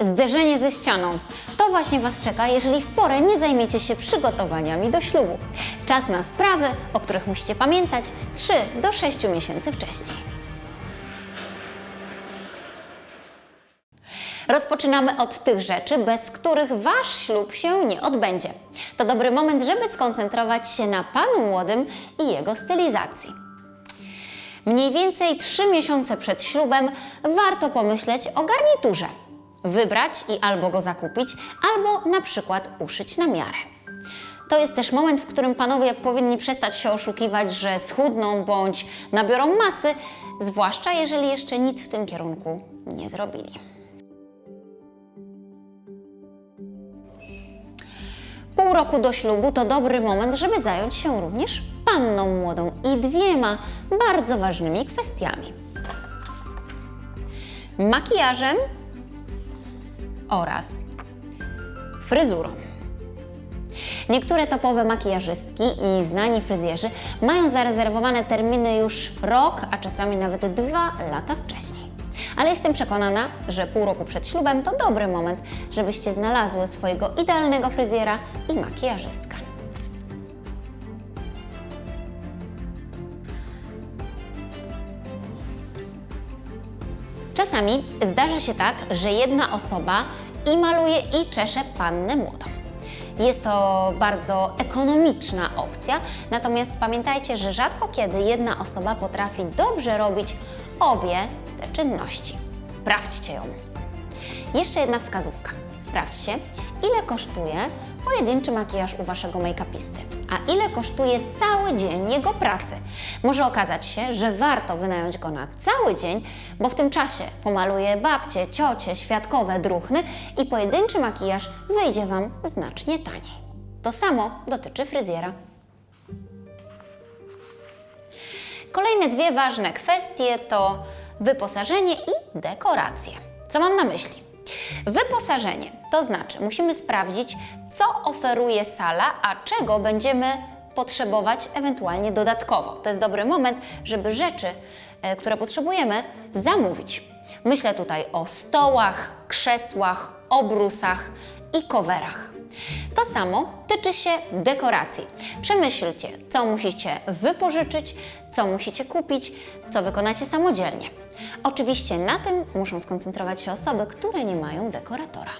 Zderzenie ze ścianą. To właśnie Was czeka, jeżeli w porę nie zajmiecie się przygotowaniami do ślubu. Czas na sprawy, o których musicie pamiętać 3 do 6 miesięcy wcześniej. Rozpoczynamy od tych rzeczy, bez których Wasz ślub się nie odbędzie. To dobry moment, żeby skoncentrować się na Panu Młodym i jego stylizacji. Mniej więcej 3 miesiące przed ślubem warto pomyśleć o garniturze. Wybrać i albo go zakupić, albo na przykład uszyć na miarę. To jest też moment, w którym panowie powinni przestać się oszukiwać, że schudną bądź nabiorą masy, zwłaszcza jeżeli jeszcze nic w tym kierunku nie zrobili. Pół roku do ślubu to dobry moment, żeby zająć się również panną młodą i dwiema bardzo ważnymi kwestiami. Makijażem oraz fryzurą. Niektóre topowe makijażystki i znani fryzjerzy mają zarezerwowane terminy już rok, a czasami nawet dwa lata wcześniej. Ale jestem przekonana, że pół roku przed ślubem to dobry moment, żebyście znalazły swojego idealnego fryzjera i makijażystka. Czasami zdarza się tak, że jedna osoba i maluje i czesze pannę młodą. Jest to bardzo ekonomiczna opcja, natomiast pamiętajcie, że rzadko kiedy jedna osoba potrafi dobrze robić obie te czynności. Sprawdźcie ją. Jeszcze jedna wskazówka. Sprawdźcie, ile kosztuje pojedynczy makijaż u Waszego make-upisty, a ile kosztuje cały dzień jego pracy. Może okazać się, że warto wynająć go na cały dzień, bo w tym czasie pomaluje babcie, ciocie, świadkowe, druchny i pojedynczy makijaż wyjdzie Wam znacznie taniej. To samo dotyczy fryzjera. Kolejne dwie ważne kwestie to wyposażenie i dekoracje. Co mam na myśli? Wyposażenie to znaczy musimy sprawdzić, co oferuje sala, a czego będziemy potrzebować ewentualnie dodatkowo. To jest dobry moment, żeby rzeczy, e, które potrzebujemy, zamówić. Myślę tutaj o stołach, krzesłach, obrusach i coverach. To samo tyczy się dekoracji. Przemyślcie, co musicie wypożyczyć, co musicie kupić, co wykonacie samodzielnie. Oczywiście na tym muszą skoncentrować się osoby, które nie mają dekoratora.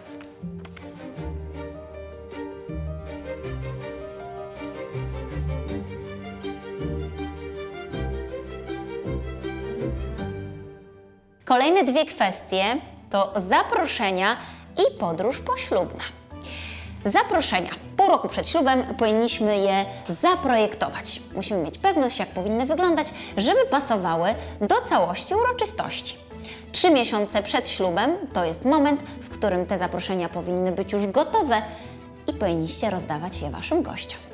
Kolejne dwie kwestie to zaproszenia i podróż poślubna. Zaproszenia. Pół roku przed ślubem powinniśmy je zaprojektować. Musimy mieć pewność, jak powinny wyglądać, żeby pasowały do całości uroczystości. Trzy miesiące przed ślubem to jest moment, w którym te zaproszenia powinny być już gotowe i powinniście rozdawać je Waszym gościom.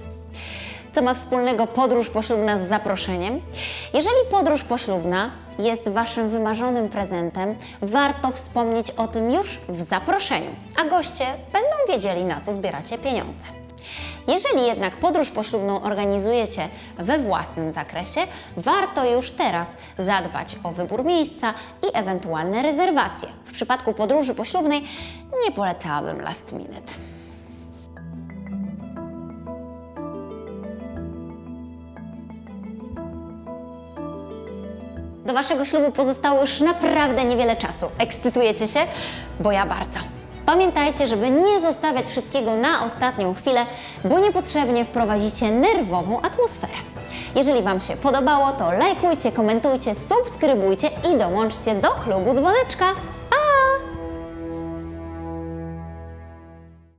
Co ma wspólnego podróż poślubna z zaproszeniem? Jeżeli podróż poślubna jest Waszym wymarzonym prezentem, warto wspomnieć o tym już w zaproszeniu, a goście będą wiedzieli, na co zbieracie pieniądze. Jeżeli jednak podróż poślubną organizujecie we własnym zakresie, warto już teraz zadbać o wybór miejsca i ewentualne rezerwacje. W przypadku podróży poślubnej nie polecałabym last minute. Do Waszego ślubu pozostało już naprawdę niewiele czasu. Ekscytujecie się? Bo ja bardzo. Pamiętajcie, żeby nie zostawiać wszystkiego na ostatnią chwilę, bo niepotrzebnie wprowadzicie nerwową atmosferę. Jeżeli Wam się podobało, to lajkujcie, komentujcie, subskrybujcie i dołączcie do klubu dzwoneczka.